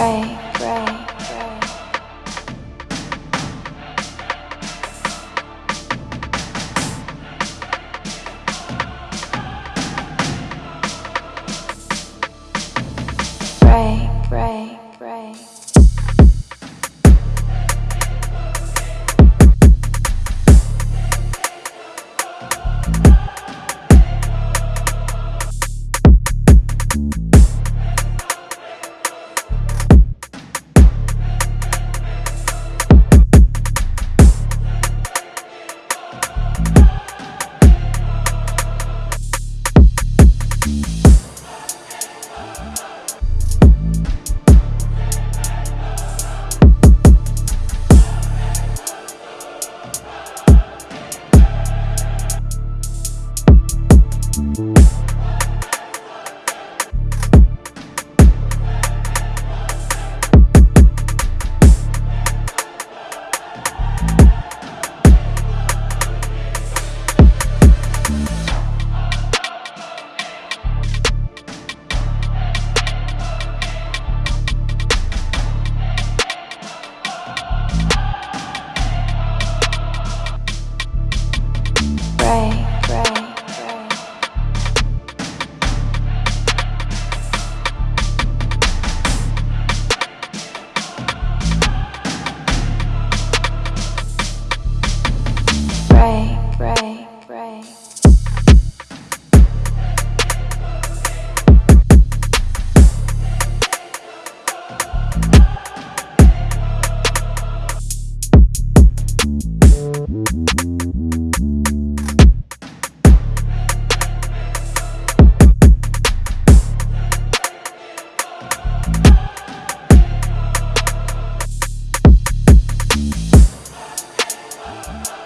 pray, pray, pray. Pray. breath. Peace.